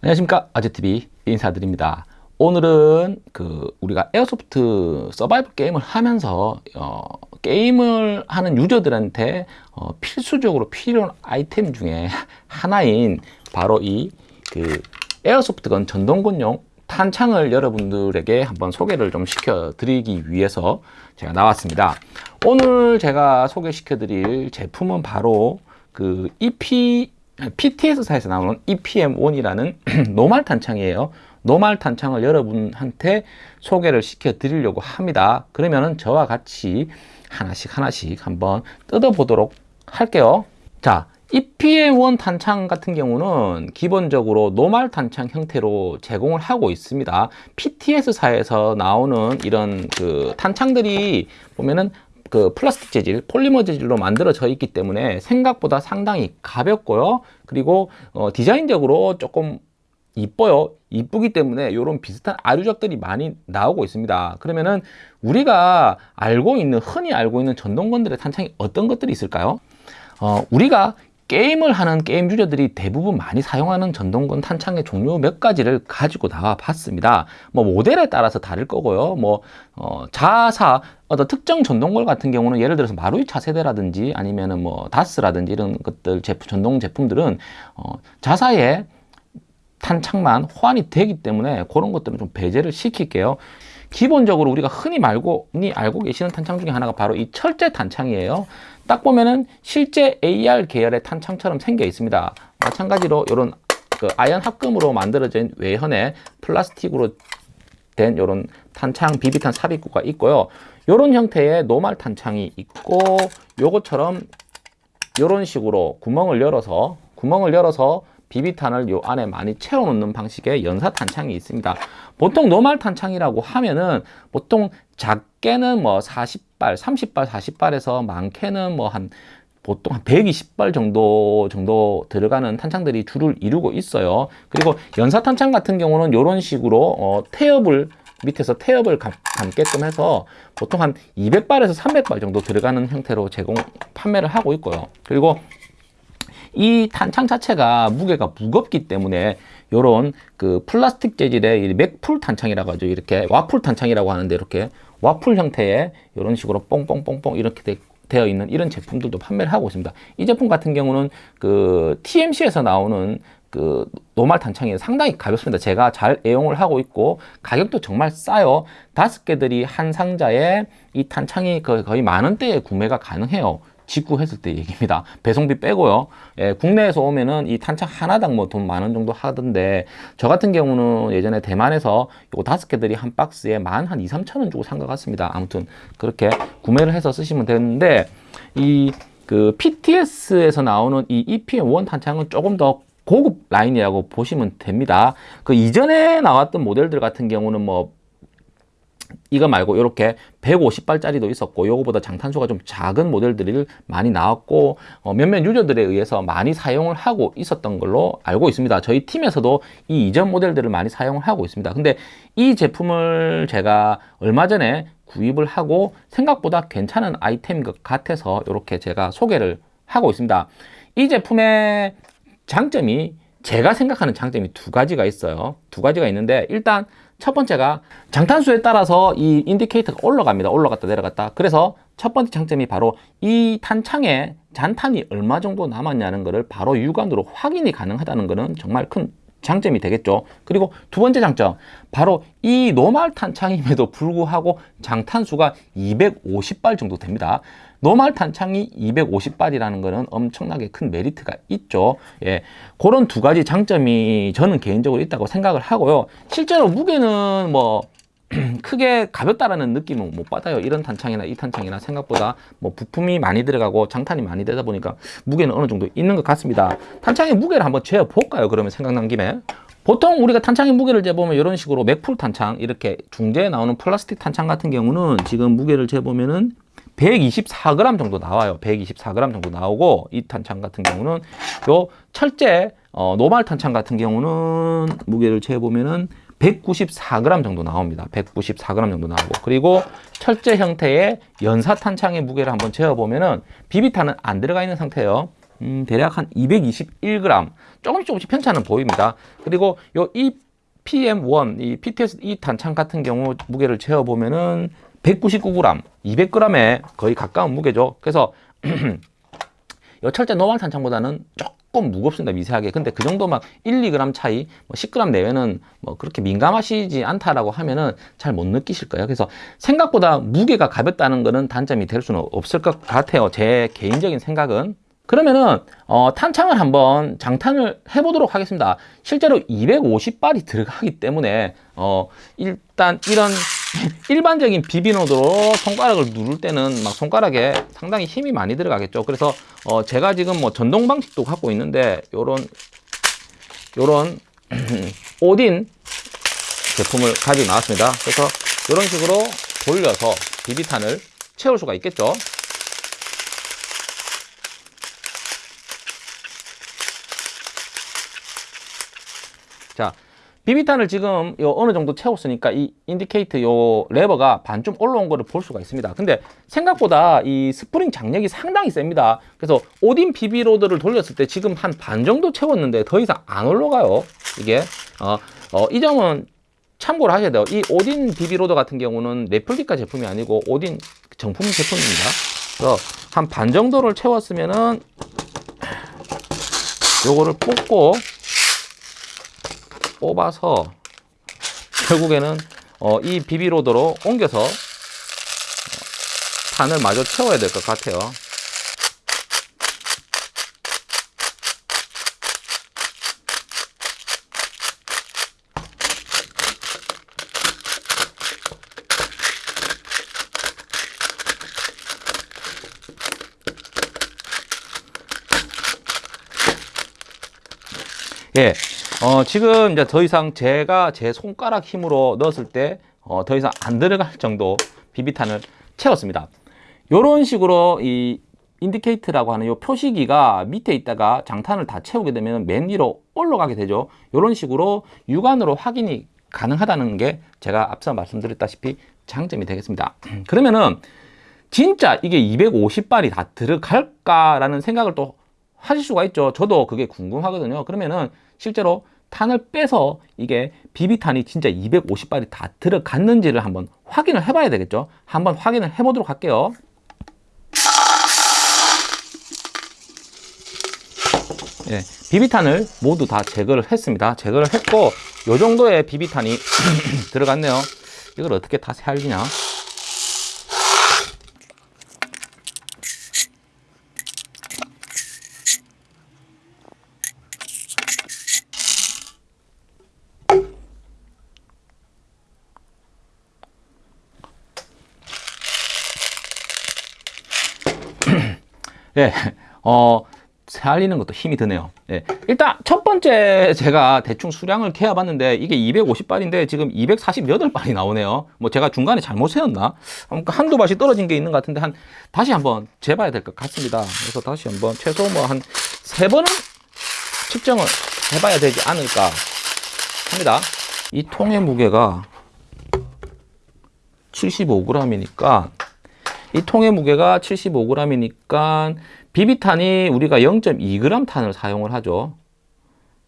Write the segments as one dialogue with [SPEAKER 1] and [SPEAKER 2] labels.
[SPEAKER 1] 안녕하십니까. 아재TV 인사드립니다. 오늘은 그 우리가 에어소프트 서바이벌 게임을 하면서 어, 게임을 하는 유저들한테 어, 필수적으로 필요한 아이템 중에 하나인 바로 이 그 에어소프트건 전동건용 탄창을 여러분들에게 한번 소개를 좀 시켜 드리기 위해서 제가 나왔습니다. 오늘 제가 소개시켜 드릴 제품은 바로 그 EP PTS사에서 나오는 EPM1이라는 노말 탄창이에요. 노말 탄창을 여러분한테 소개를 시켜 드리려고 합니다. 그러면은 저와 같이 하나씩 하나씩 한번 뜯어 보도록 할게요. 자, EPM1 탄창 같은 경우는 기본적으로 노말 탄창 형태로 제공을 하고 있습니다. PTS사에서 나오는 이런 그 탄창들이 보면은 그 플라스틱 재질, 폴리머 재질로 만들어져 있기 때문에 생각보다 상당히 가볍고요. 그리고 어, 디자인적으로 조금 이뻐요. 이쁘기 때문에 이런 비슷한 아류작들이 많이 나오고 있습니다. 그러면은 우리가 알고 있는 흔히 알고 있는 전동건들의 탄창이 어떤 것들이 있을까요? 어, 우리가 게임을 하는 게임 유저들이 대부분 많이 사용하는 전동건 탄창의 종류 몇 가지를 가지고 나와 봤습니다. 뭐 모델에 따라서 다를 거고요. 뭐 어, 자사 어떤 특정 전동걸 같은 경우는 예를 들어서 마루이 차 세대라든지 아니면은 뭐 다스라든지 이런 것들 제품 전동 제품들은 어, 자사의 탄창만 호환이 되기 때문에 그런 것들은 좀 배제를 시킬게요. 기본적으로 우리가 흔히 말고 흔히 알고 계시는 탄창 중에 하나가 바로 이 철제 탄창이에요. 딱 보면은 실제 AR 계열의 탄창처럼 생겨 있습니다. 마찬가지로 이런 그 아연 합금으로 만들어진 외현에 플라스틱으로 된 이런 탄창 비비탄 삽입구가 있고요. 이런 형태의 노말 탄창이 있고 요것처럼 이런 식으로 구멍을 열어서 구멍을 열어서 비비탄을 요 안에 많이 채워 놓는 방식의 연사 탄창이 있습니다. 보통 노말 탄창이라고 하면은 보통 작게는 뭐 40발, 30발, 40발에서 많게는 뭐 한 보통 한 120발 정도 정도 들어가는 탄창들이 줄을 이루고 있어요. 그리고 연사 탄창 같은 경우는 이런 식으로 어, 태엽을 밑에서 태엽을 감, 감게끔 해서 보통 한 200발에서 300발 정도 들어가는 형태로 제공 판매를 하고 있고요. 그리고 이 탄창 자체가 무게가 무겁기 때문에 요런 그 플라스틱 재질의 맥풀 탄창이라고 하죠. 이렇게 와풀 탄창이라고 하는데 이렇게 와풀 형태의 이런 식으로 뽕뽕뽕뽕 이렇게 되, 되어 있는 이런 제품들도 판매를 하고 있습니다. 이 제품 같은 경우는 그 TMC에서 나오는 그 노말 탄창이 상당히 가볍습니다. 제가 잘 애용을 하고 있고 가격도 정말 싸요. 다섯 개들이 한 상자에 이 탄창이 거의 만 원대에 구매가 가능해요. 직구했을 때 얘기입니다. 배송비 빼고요. 예, 국내에서 오면은 이 탄창 하나당 뭐 돈 만 원 정도 하던데 저 같은 경우는 예전에 대만에서 요 다섯 개들이 한 박스에 만 한 2, 3천 원 주고 산 것 같습니다. 아무튼 그렇게 구매를 해서 쓰시면 되는데 이 그 PTS에서 나오는 이 EPM1 탄창은 조금 더 고급 라인이라고 보시면 됩니다. 그 이전에 나왔던 모델들 같은 경우는 뭐 이거 말고 이렇게 150발짜리도 있었고 요거보다 장탄수가 좀 작은 모델들이 많이 나왔고 어, 몇몇 유저들에 의해서 많이 사용을 하고 있었던 걸로 알고 있습니다. 저희 팀에서도 이 이전 모델들을 많이 사용을 하고 있습니다. 근데 이 제품을 제가 얼마 전에 구입을 하고 생각보다 괜찮은 아이템인 것 같아서 이렇게 제가 소개를 하고 있습니다. 이 제품의 장점이 제가 생각하는 장점이 두 가지가 있어요. 두 가지가 있는데 일단 첫 번째가 장탄수에 따라서 이 인디케이터가 올라갑니다. 올라갔다 내려갔다. 그래서 첫 번째 장점이 바로 이 탄창에 잔탄이 얼마 정도 남았냐는 것을 바로 육안으로 확인이 가능하다는 것은 정말 큰 장점이 되겠죠. 그리고 두 번째 장점, 바로 이 노말 탄창임에도 불구하고 장탄수가 250발 정도 됩니다. 노말 탄창이 250발이라는 것은 엄청나게 큰 메리트가 있죠. 예, 그런 두 가지 장점이 저는 개인적으로 있다고 생각을 하고요. 실제로 무게는 뭐 크게 가볍다라는 느낌은 못 받아요. 이런 탄창이나 이 탄창이나 생각보다 뭐 부품이 많이 들어가고 장탄이 많이 되다 보니까 무게는 어느 정도 있는 것 같습니다. 탄창의 무게를 한번 재볼까요? 그러면 생각난 김에. 보통 우리가 탄창의 무게를 재보면 이런 식으로 맥풀 탄창 이렇게 중재에 나오는 플라스틱 탄창 같은 경우는 지금 무게를 재보면은 124g 정도 나와요. 124g 정도 나오고 이 탄창 같은 경우는 요 철제 어, 노말 탄창 같은 경우는 무게를 재보면은 194g 정도 나옵니다. 194g 정도 나오고 그리고 철제 형태의 연사 탄창의 무게를 한번 재어보면 은 비비탄은 안 들어가 있는 상태예요. 음, 대략 한 221g 조금씩 조금씩 편차는 보입니다. 그리고 요 EPM1 이 PTS 이 단창 같은 경우 무게를 재어 보면은 199g, 200g에 거의 가까운 무게죠. 그래서 요 철제 노말 탄창보다는 조금 무겁습니다 미세하게. 근데 그 정도 막 1, 2g 차이 뭐 10g 내외는 뭐 그렇게 민감하시지 않다라고 하면은 잘 못 느끼실 거예요? 그래서 생각보다 무게가 가볍다는 거는 단점이 될 수는 없을 것 같아요. 제 개인적인 생각은. 그러면은 어, 탄창을 한번 장탄을 해보도록 하겠습니다. 실제로 250발이 들어가기 때문에 어, 일단 이런 일반적인 비비노드로 손가락을 누를 때는 막 손가락에 상당히 힘이 많이 들어가겠죠. 그래서 어 제가 지금 뭐 전동 방식도 갖고 있는데 요런 요런 오딘 제품을 가지고 나왔습니다. 그래서 이런 식으로 돌려서 비비탄을 채울 수가 있겠죠. 자, 비비탄을 지금 요 어느 정도 채웠으니까 이 indicator 요 레버가 반좀 올라온 거를 볼 수가 있습니다. 근데 생각보다 이 스프링 장력이 상당히 셉니다. 그래서 오딘 BB loader를 돌렸을 때 지금 한 반 정도 채웠는데 더 이상 안 올라가요. 이게 어, 어, 이 점은 참고를 하셔야 돼요. 이 오딘 BB loader 같은 경우는 레플리카 제품이 아니고 오딘 정품 제품입니다. 그래서 한 반 정도를 채웠으면은 요거를 뽑고 뽑아서 결국에는 어, 이 BB loader로 옮겨서 어, 탄을 마저 채워야 될 것 같아요. 예, 어, 지금 이제 더 이상 제가 제 손가락 힘으로 넣었을 때, 어, 더 이상 안 들어갈 정도 비비탄을 채웠습니다. 이런 식으로 이 indicator라고 하는 이 표시기가 밑에 있다가 장탄을 다 채우게 되면 맨 위로 올라가게 되죠. 이런 식으로 육안으로 확인이 가능하다는 게 제가 앞서 말씀드렸다시피 장점이 되겠습니다. 그러면은 진짜 이게 250발이 다 들어갈까라는 생각을 또 하실 수가 있죠. 저도 그게 궁금하거든요. 그러면은 실제로 탄을 빼서 이게 비비탄이 진짜 250발이 다 들어갔는지를 한번 확인을 해봐야 되겠죠. 한번 확인을 해보도록 할게요. 예, 비비탄을 모두 다 제거를 했습니다. 제거를 했고 이 정도의 비비탄이 들어갔네요. 이걸 어떻게 다 살리냐? 예, 어, 살리는 것도 힘이 드네요. 예, 일단 첫 번째 제가 대충 수량을 캐어 봤는데 이게 250발인데 지금 248발이 나오네요. 뭐 제가 중간에 잘못 세웠나? 한두 발이 떨어진 게 있는 것 같은데 한 다시 한번 재봐야 될 것 같습니다. 그래서 다시 한번 최소 뭐 한 세 번은 측정을 해봐야 되지 않을까 합니다. 이 통의 무게가 75g이니까 이 통의 무게가 75g이니까 비비탄이 우리가 0.2g 탄을 사용을 하죠.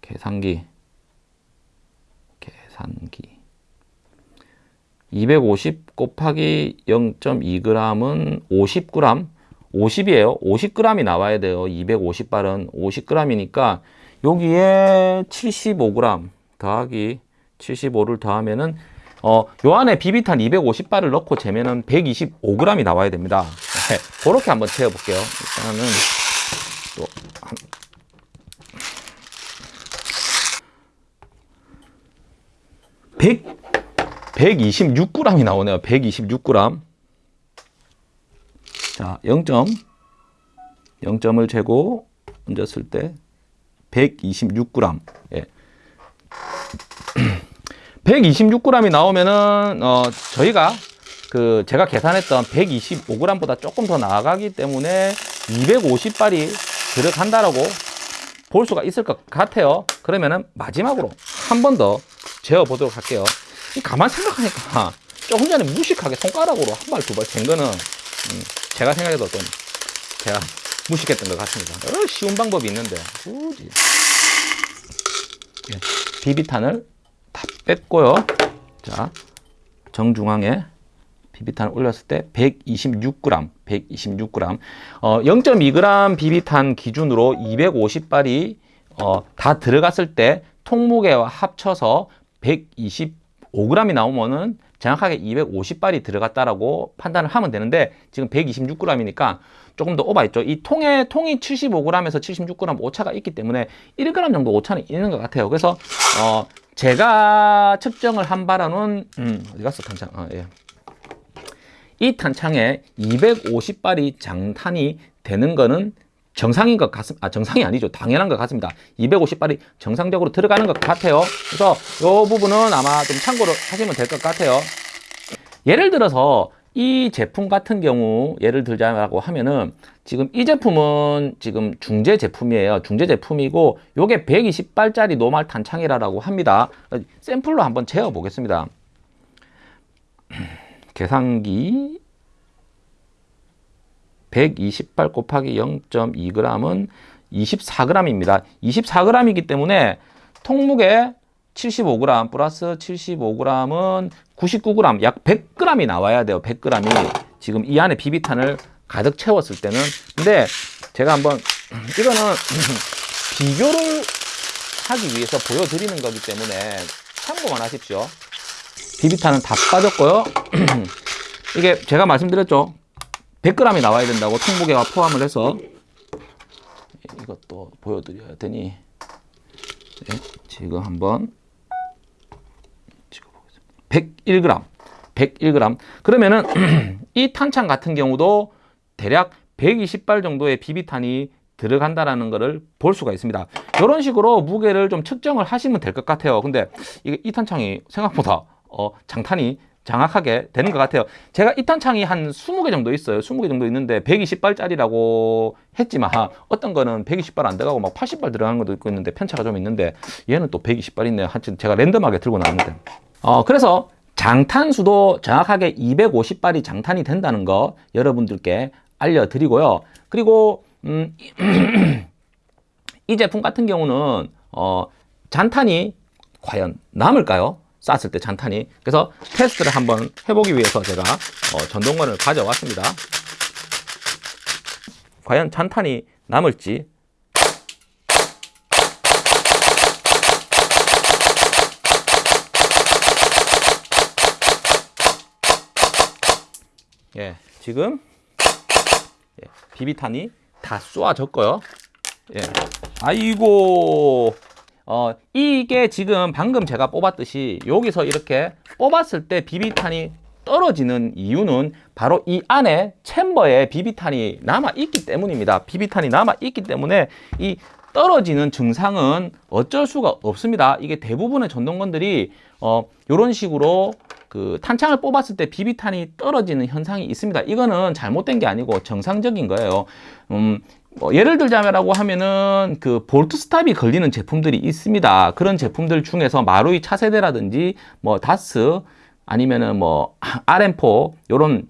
[SPEAKER 1] 계산기. 계산기. 250 곱하기 0.2g은 50g. 50이에요. 50g이 나와야 돼요. 250발은 50g이니까 여기에 75g 더하기 75를 더하면은 어, 요 안에 비비탄 250발을 넣고 재면은 125g이 나와야 됩니다. 네, 그렇게 한번 재어 볼게요. 일단은 또 한... 백 126g이 나오네요. 126g. 자, 0점 0점을 재고 얹었을 때 126g. 예. 126g이 나오면은 어 저희가 그 제가 계산했던 125g보다 조금 더 나아가기 때문에 250발이 들어간다라고 볼 수가 있을 것 같아요. 그러면은 마지막으로 한 번 더 재어 보도록 할게요. 가만 생각하니까 조금 전에 무식하게 손가락으로 한 발 두발 잰 거는 음 제가 생각해도 좀 제가 무식했던 것 같습니다. 여러 쉬운 방법이 있는데 굳이 예, 비비탄을 다 뺐고요. 자 정중앙에 비비탄을 올렸을 때 126g, 126g, 어, 0.2g 비비탄 기준으로 250발이 어, 다 들어갔을 때 통무게와 합쳐서 125g이 나오면은 정확하게 250발이 들어갔다라고 판단을 하면 되는데 지금 126g이니까 조금 더 오버했죠. 이 통에 통이 75g에서 76g 오차가 있기 때문에 1g 정도 오차는 있는 것 같아요. 그래서 어, 제가 측정을 한 바로는 음, 어디 갔어 탄창? 아, 예. 이 탄창에 250발이 장탄이 되는 거는 정상인 것 같습니다. 아, 정상이 아니죠. 당연한 것 같습니다. 250발이 정상적으로 들어가는 것 같아요. 그래서 이 부분은 아마 좀 참고를 하시면 될 것 같아요. 예를 들어서 이 제품 같은 경우 예를 들자고 하면은 지금 이 제품은 지금 중재 제품이에요. 중재 제품이고 요게 120발짜리 노말 탄창이라고 합니다. 샘플로 한번 재어 보겠습니다. 계산기 128 곱하기 0.2g은 24g입니다. 24g이기 때문에 통무게 75g 플러스 75g은 99g, 약 100g이 나와야 돼요. 100g이 지금 이 안에 비비탄을 가득 채웠을 때는 근데 제가 한번 이거는 비교를 하기 위해서 보여드리는 거기 때문에 참고만 하십시오. 비비탄은 다 빠졌고요. 이게 제가 말씀드렸죠. 100g이 나와야 된다고 통무게와 포함을 해서 이것도 보여드려야 되니 네, 지금 한번. 101g, 101g. 그러면은 이 탄창 같은 경우도 대략 120발 정도의 비비탄이 들어간다라는 것을 볼 수가 있습니다. 이런 식으로 무게를 좀 측정을 하시면 될 것 같아요. 근데 이게 이 탄창이 생각보다 어, 장탄이 장악하게 되는 것 같아요. 제가 이 탄창이 한 20개 정도 있어요. 20개 정도 있는데 120발짜리라고 했지만 어떤 거는 120발 안 들어가고 막 80발 들어가는 것도 있고 있는데 편차가 좀 있는데 얘는 또 120발 있네요. 하여튼 제가 랜덤하게 들고 나왔는데. 어, 그래서 장탄수도 정확하게 250발이 장탄이 된다는 거 여러분들께 알려드리고요. 그리고 음, 이 제품 같은 경우는 어, 잔탄이 과연 남을까요? 쐈을 때 잔탄이 그래서 테스트를 한번 해보기 위해서 제가 어, 전동건을 가져왔습니다 과연 잔탄이 남을지 예, 지금 예, 비비탄이 다 쏘아졌고요 예. 아이고 어, 이게 지금 방금 제가 뽑았듯이 여기서 이렇게 뽑았을 때 비비탄이 떨어지는 이유는 바로 이 안에 챔버에 비비탄이 남아 있기 때문입니다. 비비탄이 남아 있기 때문에 이 떨어지는 증상은 어쩔 수가 없습니다. 이게 대부분의 전동건들이 어, 이런 식으로 그 탄창을 뽑았을 때 비비탄이 떨어지는 현상이 있습니다. 이거는 잘못된 게 아니고 정상적인 거예요. 음, 뭐 예를 들자면라고 하면은 그 볼트 스탑이 걸리는 제품들이 있습니다. 그런 제품들 중에서 마루이 차세대라든지 뭐 DAS 아니면은 뭐 RM4 요런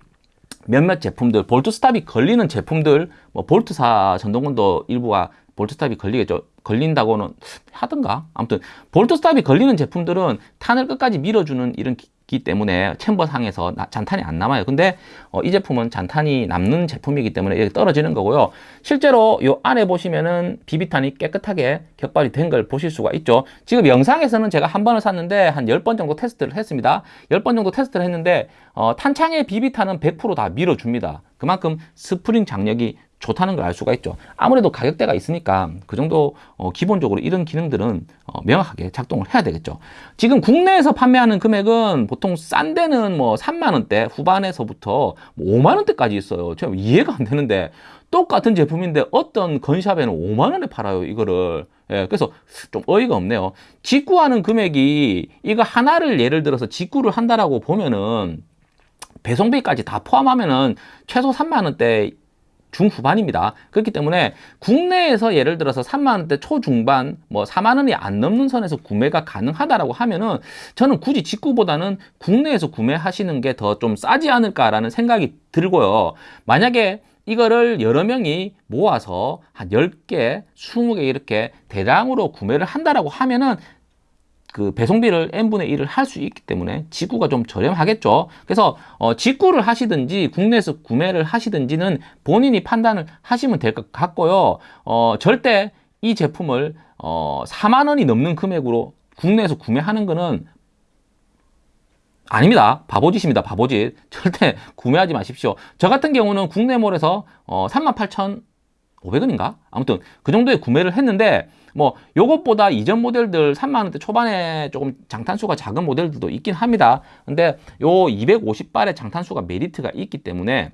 [SPEAKER 1] 몇몇 제품들 bolt stop이 걸리는 제품들 뭐 볼트사 전동건도 일부가 bolt stop이 걸리겠죠. 걸린다고는 하던가 아무튼 bolt stop이 걸리는 제품들은 탄을 끝까지 밀어주는 이런 기 때문에 chamber 상에서 잔탄이 안 남아요. 근데 어, 이 제품은 잔탄이 남는 제품이기 때문에 이렇게 떨어지는 거고요. 실제로 이 안에 보시면은 비비탄이 깨끗하게 격발이 된 걸 보실 수가 있죠. 지금 영상에서는 제가 한 번을 쐈는데 한 10번 정도 테스트를 했습니다. 10번 정도 테스트를 했는데 어, 탄창의 비비탄은 100%다 밀어줍니다. 그만큼 스프링 장력이 좋다는 걸 알 수가 있죠. 아무래도 가격대가 있으니까 그 정도 어, 기본적으로 이런 기능들은 어, 명확하게 작동을 해야 되겠죠. 지금 국내에서 판매하는 금액은 보통 싼 데는 뭐 3만 원대 후반에서부터 뭐 5만 원대까지 있어요. 제가 이해가 안 되는데 똑같은 제품인데 어떤 건샵에는 5만 원에 팔아요. 이거를. 예, 그래서 좀 어이가 없네요. 직구하는 금액이 이거 하나를 예를 들어서 직구를 한다라고 보면은 배송비까지 다 포함하면은 최소 3만 원대 중후반입니다. 그렇기 때문에 국내에서 예를 들어서 3만원대 초중반 뭐 4만원이 안 넘는 선에서 구매가 가능하다라고 하면은 저는 굳이 직구보다는 국내에서 구매하시는 게 더 좀 싸지 않을까라는 생각이 들고요. 만약에 이거를 여러 명이 모아서 한 10개, 20개 이렇게 대량으로 구매를 한다라고 하면은 그 배송비를 n분의 1을 할 수 있기 때문에 직구가 좀 저렴하겠죠. 그래서 어, 직구를 하시든지 국내에서 구매를 하시든지는 본인이 판단을 하시면 될 것 같고요. 어, 절대 이 제품을 어, 4만 원이 넘는 금액으로 국내에서 구매하는 거는 아닙니다. 바보짓입니다. 바보짓. 절대 구매하지 마십시오. 저 같은 경우는 국내몰에서 어, 38,500원인가? 아무튼 그 정도에 구매를 했는데 뭐 요것보다 이전 모델들 3만원대 초반에 조금 장탄수가 작은 모델들도 있긴 합니다. 근데 요 250발의 장탄수가 메리트가 있기 때문에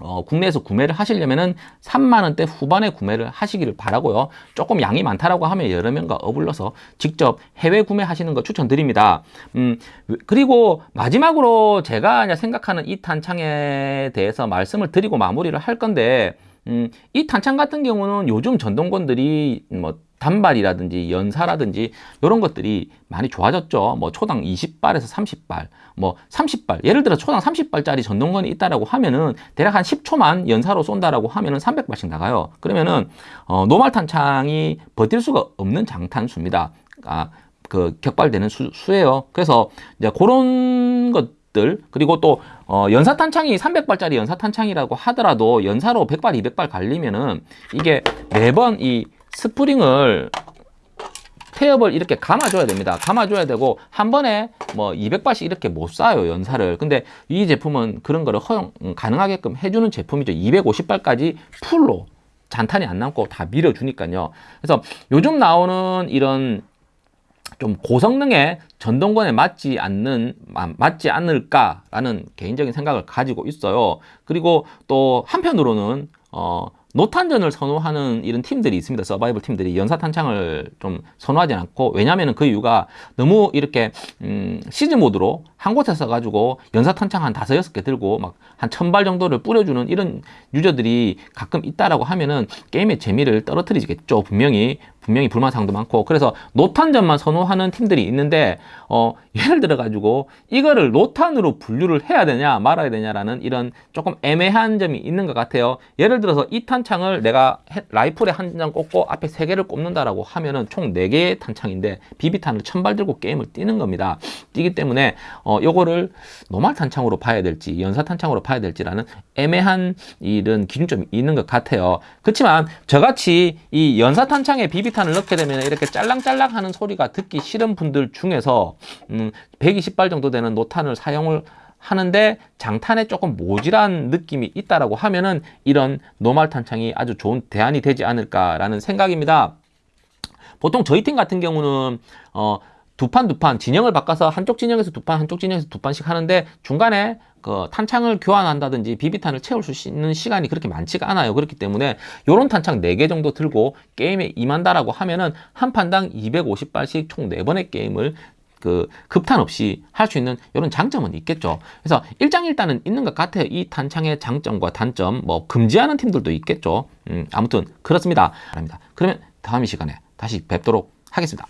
[SPEAKER 1] 어, 국내에서 구매를 하시려면은 3만원대 후반에 구매를 하시기를 바라고요. 조금 양이 많다라고 하면 여러 명과 어불러서 직접 해외 구매하시는 거 추천드립니다. 음, 그리고 마지막으로 제가 생각하는 이 탄창에 대해서 말씀을 드리고 마무리를 할 건데, 음, 이 탄창 같은 경우는 요즘 전동건들이 뭐 단발이라든지 연사라든지 이런 것들이 많이 좋아졌죠. 뭐 초당 20발에서 30발, 뭐 30발. 예를 들어 초당 30발짜리 전동건이 있다라고 하면은 대략 한 10초만 연사로 쏜다라고 하면은 300발씩 나가요. 그러면은 어, 노말 탄창이 버틸 수가 없는 장탄수입니다. 아, 그 격발되는 수, 수예요. 그래서 이제 그런 것 들 그리고 또 어, 연사 탄창이 300발짜리 연사 탄창이라고 하더라도 연사로 100발, 200발 갈리면은 이게 매번 이 스프링을 태엽을 이렇게 감아줘야 됩니다. 감아줘야 되고 한 번에 뭐 200발씩 이렇게 못 쏴요 연사를. 근데 이 제품은 그런 거를 허용 음, 가능하게끔 해주는 제품이죠. 250발까지 풀로 잔탄이 안 남고 다 밀어주니까요. 그래서 요즘 나오는 이런 좀 고성능의 전동건에 맞지 않는 맞지 않을까라는 개인적인 생각을 가지고 있어요. 그리고 또 한편으로는 어 노탄전을 선호하는 이런 팀들이 있습니다. 서바이벌 팀들이 연사 탄창을 좀 선호하지 않고 왜냐하면 그 이유가 너무 이렇게 음, 시즈 모드로 한 곳에 서 가지고 연사 탄창 한 다섯 여섯 개 들고 막 한 천 발 정도를 뿌려주는 이런 유저들이 가끔 있다라고 하면은 게임의 재미를 떨어뜨리겠죠. 분명히 분명히 불만 사항도 많고 그래서 노탄전만 선호하는 팀들이 있는데 어 예를 들어 가지고 이거를 노탄으로 분류를 해야 되냐 말아야 되냐라는 이런 조금 애매한 점이 있는 것 같아요. 예를 들어서 이 탄창을 내가 라이플에 한 장 꽂고 앞에 세 개를 꼽는다라고 하면은 총 네 개의 탄창인데 비비탄을 천발 들고 게임을 뛰는 겁니다. 뛰기 때문에 어 요거를 노말 탄창으로 봐야 될지 연사 탄창으로 봐야 될지라는 애매한 이런 기준점이 있는 것 같아요. 그렇지만 저같이 이 연사 탄창에 비비 탄을 넣게 되면 이렇게 짤랑짤랑 하는 소리가 듣기 싫은 분들 중에서 음, 120발 정도 되는 노탄을 사용을 하는데 장탄에 조금 모질한 느낌이 있다라고 하면은 이런 노말 탄창이 아주 좋은 대안이 되지 않을까라는 생각입니다. 보통 저희 팀 같은 경우는 어, 두 판 두 판 진영을 바꿔서 한쪽 진영에서 두 판 한쪽 진영에서 두 판씩 하는데 중간에 그 탄창을 교환한다든지 비비탄을 채울 수 있는 시간이 그렇게 많지가 않아요. 그렇기 때문에 요런 탄창 4개 정도 들고 게임에 임한다라고 하면은 한 판당 250발씩 총 4번의 게임을 그 급탄 없이 할 수 있는 이런 장점은 있겠죠. 그래서 일장일단은 있는 것 같아요. 이 탄창의 장점과 단점, 뭐 금지하는 팀들도 있겠죠. 음, 아무튼 그렇습니다. 그러면 다음 이 시간에 다시 뵙도록 하겠습니다.